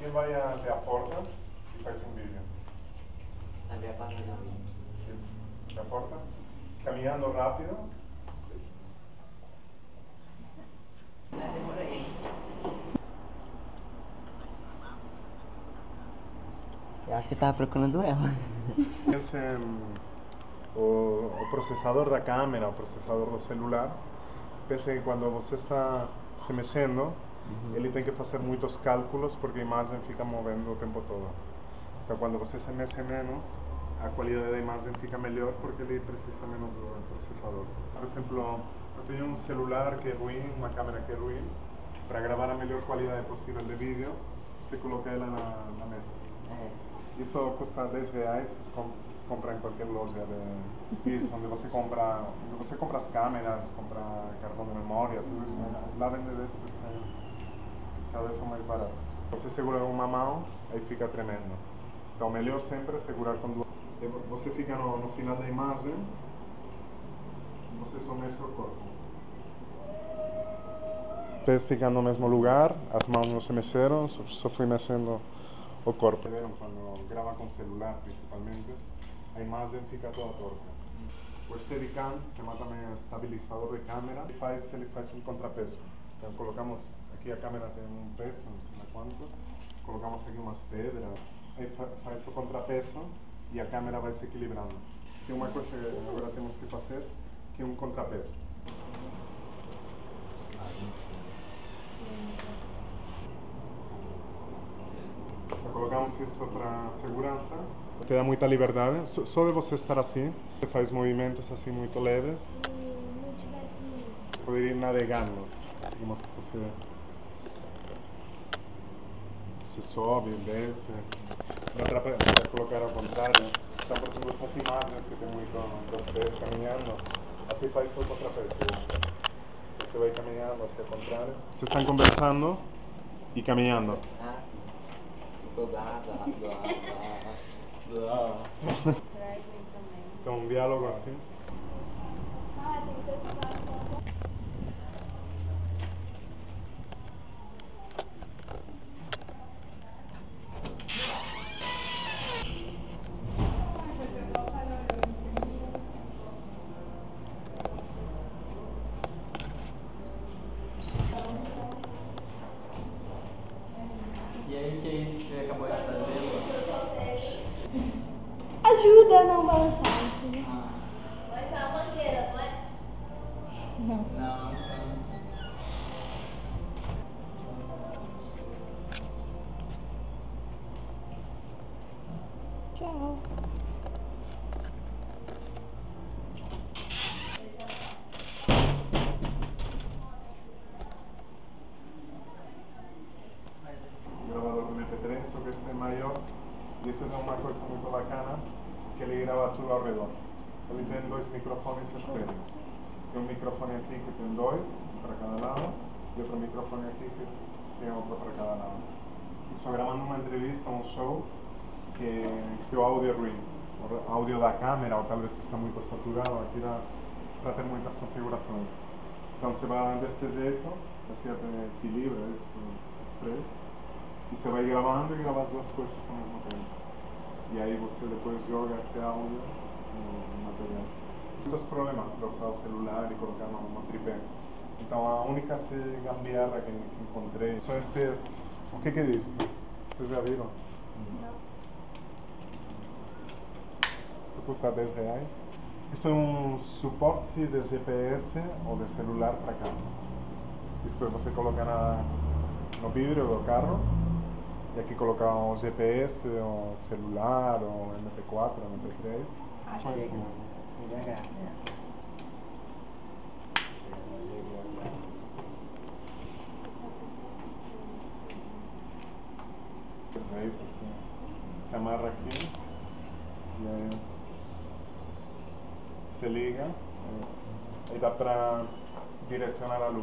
somebody uh, the aporta if I can video. ¿La aporta? Caminando rápido. Eu acho que estava procurando ela. Esse, um, o, o processador da câmera, o processador do celular, pense que quando você está se mexendo, -huh. ele tem que fazer muitos cálculos porque a imagem fica movendo o tempo todo. Então, quando você se mexe menos, a qualidade da imagem fica melhor porque ele precisa menos do processador. Por exemplo, eu tenho um celular que é ruim, uma câmera que é ruim, para gravar a melhor qualidade possível de vídeo, você coloca ela na, na mesa. Uhum. Isso custa 10 reais, com, compra em qualquer loja de isso, onde você compra, onde você compra as câmeras, compra cartão de memória, tudo isso, lá vende 10 Elas são mais baratas. Você segura uma mão, aí fica tremendo. Então, melhor sempre segurar com duas. Eh, você fica no, no final da imagem, você só mexe o corpo. Pés ficam no mesmo lugar, as mãos não se mexeram, só fui mexendo o corpo. Quando grava com celular, principalmente, a imagem fica toda torta. O Steadicam, que é também estabilizador de câmera, ele faz, ele faz um contrapeso. Então colocamos aqui a câmera tem um peso, não sei quanto, colocamos aqui umas pedras, aí fa- faz o contrapeso e a câmera vai se equilibrando. Tem uma coisa que agora temos que fazer, que é um contrapeso. Colocamos isso para segurança. Te dá muita liberdade. Só- de você estar assim, você faz movimentos assim muito leves. Poder ir navegando. Digamos você, sobe, desce. Dá para para colocar ao contrário. Então, por exemplo, essas imagens que tem muito pés caminhando, assim faz o contrapeso. Você vai caminhando hacia o contrário. Vocês estão conversando e caminhando. Ah. Ficou blá, blá, blá, blá, blá. Então, um diálogo assim. A não entendeu? Ah, Vai ser uma mangueira, não é? Não. não. Tchau. quedaba solo redondo. Ahorita doy micrófonos estéreo. Un micrófono aquí que te doy para cada lado y otro micrófono aquí que tengo para cada lado. Estoy grabando una entrevista, un show que es audio ruin, o audio da cámara o tal vez está muy saturado, aquí va a hacer muchas configuraciones. Entonces va desde eso, hacia equilibrio, ¿eh? es, tres, y se va grabando y grabas las cosas con el mismo tiempo. E aí você depois joga esse áudio no material. Muitos problemas para usar o celular e colocar no, no tripé. Então a única gambiarra que, que encontrei são estes. O que que diz? Vocês já viram? Isso custa 10 reais. Isso é um suporte de GPS ou de celular para. Isto é, você coloca na, no vidro do carro e aqui coloca o GPS, o celular, o MP4, o MP3. Ah, Só chega. isso. Devagar. É isso, assim. Se amarra aqui e aí se liga. Aí dá para direcionar a luz.